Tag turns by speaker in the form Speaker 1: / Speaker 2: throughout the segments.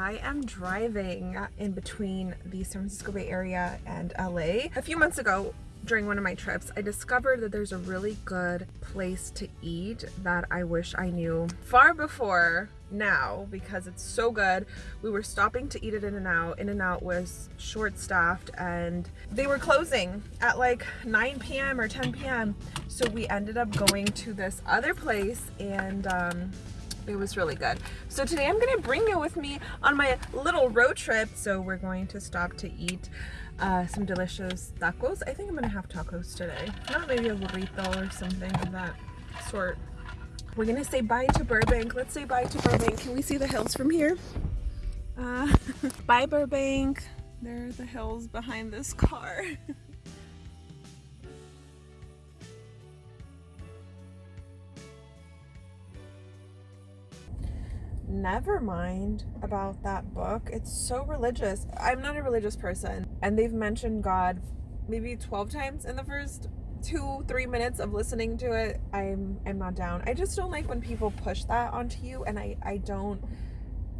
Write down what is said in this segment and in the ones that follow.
Speaker 1: I am driving in between the San Francisco Bay Area and LA. A few months ago, during one of my trips, I discovered that there's a really good place to eat that I wish I knew far before now because it's so good. We were stopping to eat at In-N-Out. In-N-Out was short-staffed and they were closing at like 9 p.m. or 10 p.m. So we ended up going to this other place and um, it was really good. So today I'm gonna bring you with me on my little road trip. So we're going to stop to eat uh, some delicious tacos. I think I'm gonna have tacos today. Not maybe a burrito or something of that sort. We're gonna say bye to Burbank. Let's say bye to Burbank. Can we see the hills from here? Uh, bye Burbank. There are the hills behind this car. never mind about that book. It's so religious. I'm not a religious person and they've mentioned God maybe 12 times in the first two, three minutes of listening to it. I'm, I'm not down. I just don't like when people push that onto you and I, I don't,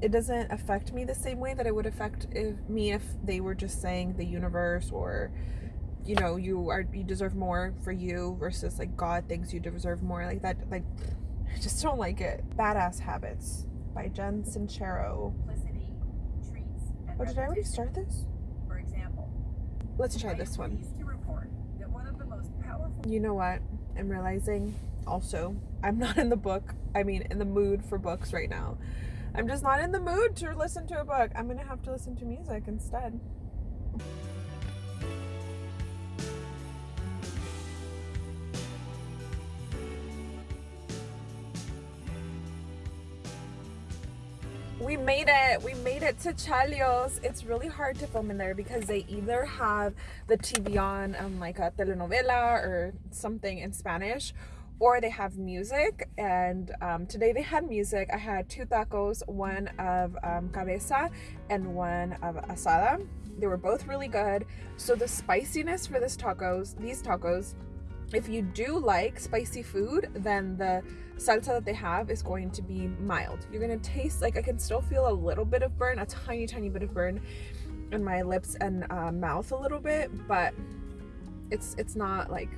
Speaker 1: it doesn't affect me the same way that it would affect if, me if they were just saying the universe or you know you are you deserve more for you versus like God thinks you deserve more like that like I just don't like it. Badass habits by Jen Sincero. Oh, did I already start this?
Speaker 2: For example,
Speaker 1: let's try this one. You know what? I'm realizing also I'm not in the book. I mean, in the mood for books right now. I'm just not in the mood to listen to a book. I'm gonna have to listen to music instead. We made it. We made it to Chalios. It's really hard to film in there because they either have the TV on um, like a telenovela or something in Spanish or they have music. And um, today they had music. I had two tacos one of um, cabeza and one of asada. They were both really good. So the spiciness for this tacos these tacos if you do like spicy food, then the salsa that they have is going to be mild. You're gonna taste, like I can still feel a little bit of burn, a tiny, tiny bit of burn in my lips and uh, mouth a little bit, but it's it's not like,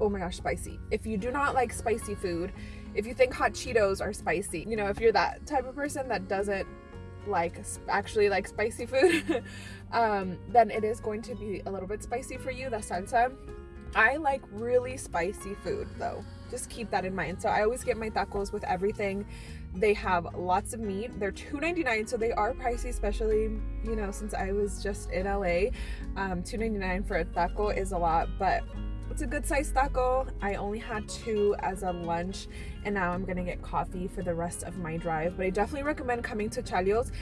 Speaker 1: oh my gosh, spicy. If you do not like spicy food, if you think hot Cheetos are spicy, you know, if you're that type of person that doesn't like actually like spicy food, um, then it is going to be a little bit spicy for you, the salsa I like really spicy food though. Just keep that in mind. So I always get my tacos with everything. They have lots of meat. They're $2.99, so they are pricey, especially, you know, since I was just in LA. Um, $2.99 for a taco is a lot, but it's a good sized taco. I only had two as a lunch and now I'm gonna get coffee for the rest of my drive. But I definitely recommend coming to Chalios.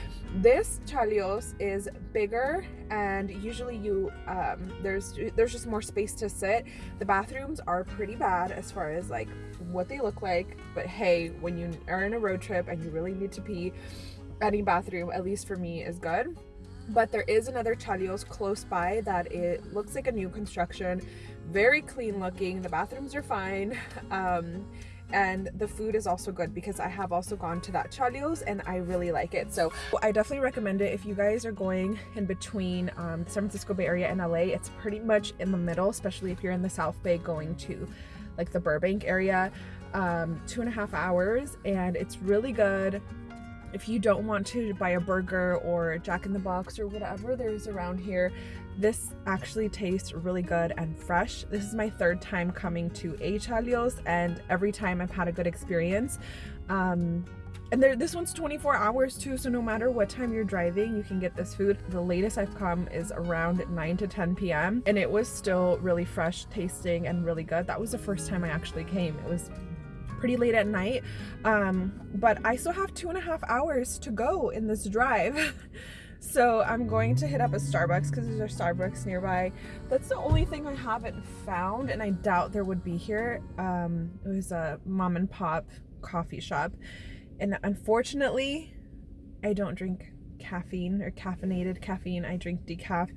Speaker 1: This Chalios is bigger and usually you um, there's there's just more space to sit. The bathrooms are pretty bad as far as like what they look like. But hey, when you are in a road trip and you really need to pee, any bathroom, at least for me, is good but there is another Chalios close by that it looks like a new construction very clean looking. The bathrooms are fine. Um, and the food is also good because I have also gone to that Chalios and I really like it. So I definitely recommend it. If you guys are going in between um, San Francisco Bay Area and LA it's pretty much in the middle especially if you're in the South Bay going to like the Burbank area. Um, two and a half hours and it's really good. If you don't want to buy a burger or Jack in the Box or whatever there's around here, this actually tastes really good and fresh. This is my third time coming to A Chalios and every time I've had a good experience. Um, and there, this one's 24 hours too, so no matter what time you're driving, you can get this food. The latest I've come is around 9 to 10 p.m. and it was still really fresh tasting and really good. That was the first time I actually came. It was pretty late at night um, but I still have two and a half hours to go in this drive so I'm going to hit up a Starbucks because there's a Starbucks nearby. That's the only thing I haven't found and I doubt there would be here. Um, it was a mom and pop coffee shop. And unfortunately I don't drink caffeine or caffeinated caffeine. I drink decaf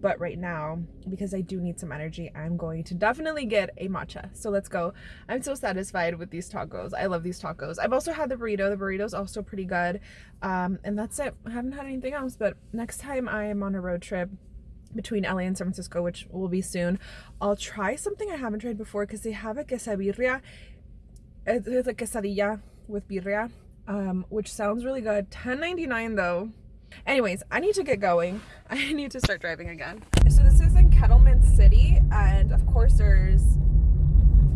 Speaker 1: but right now because I do need some energy I'm going to definitely get a matcha so let's go I'm so satisfied with these tacos I love these tacos I've also had the burrito the burrito is also pretty good um, and that's it I haven't had anything else but next time I am on a road trip between LA and San Francisco, which will be soon. I'll try something I haven't tried before because they have a quesabirria. It's a quesadilla with birria, um, which sounds really good. $10.99 though. Anyways, I need to get going. I need to start driving again. So this is in Kettleman City, and of course there's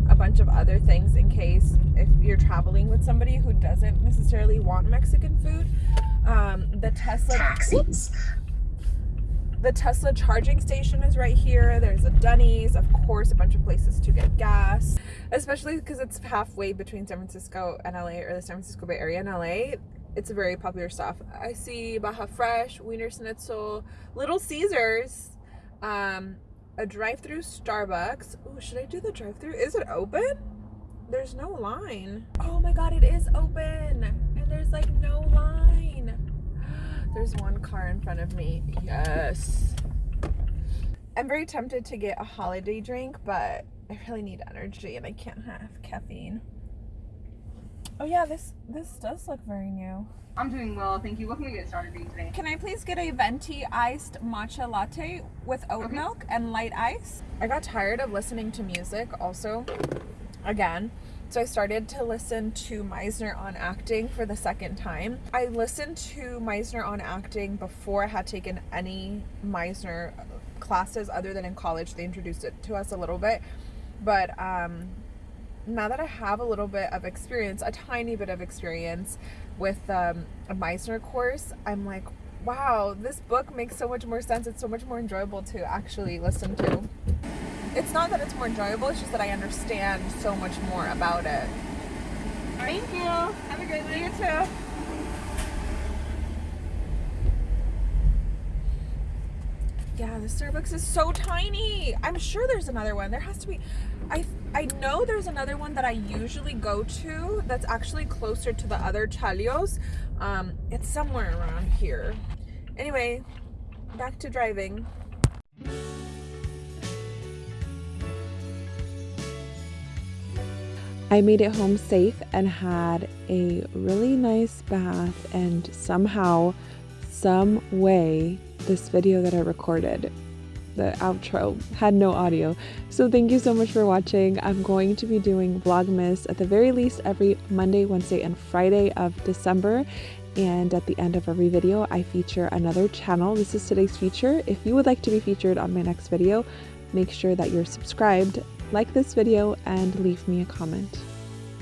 Speaker 1: a bunch of other things in case if you're traveling with somebody who doesn't necessarily want Mexican food. Um, the Tesla taxis. The Tesla charging station is right here. There's a Denny's, of course, a bunch of places to get gas, especially because it's halfway between San Francisco and LA, or the San Francisco Bay Area and LA it's a very popular stuff. I see Baja Fresh, Wiener Schnitzel, Little Caesars, um, a drive-through Starbucks. Oh, should I do the drive-through? Is it open? There's no line. Oh my god, it is open. And there's like no line. There's one car in front of me. Yes. I'm very tempted to get a holiday drink, but I really need energy and I can't have caffeine. Oh yeah, this this does look very new.
Speaker 2: I'm doing well, thank you. What can we get started with today?
Speaker 1: Can I please get a venti iced matcha latte with oat okay. milk and light ice? I got tired of listening to music also, again. So I started to listen to Meisner on acting for the second time. I listened to Meisner on acting before I had taken any Meisner classes other than in college. They introduced it to us a little bit. But um, now that I have a little bit of experience, a tiny bit of experience with um, a Meisner course, I'm like, wow, this book makes so much more sense. It's so much more enjoyable to actually listen to. It's not that it's more enjoyable, it's just that I understand so much more about it.
Speaker 2: Thank you. Have a great day.
Speaker 1: You too. Yeah, the Starbucks is so tiny. I'm sure there's another one. There has to be. I I know there's another one that I usually go to that's actually closer to the other Chalios. Um, it's somewhere around here. Anyway, back to driving. I made it home safe and had a really nice bath and somehow, some way, this video that I recorded the outro had no audio. So thank you so much for watching. I'm going to be doing Vlogmas at the very least every Monday, Wednesday, and Friday of December. And at the end of every video, I feature another channel. This is today's feature. If you would like to be featured on my next video, make sure that you're subscribed, like this video, and leave me a comment.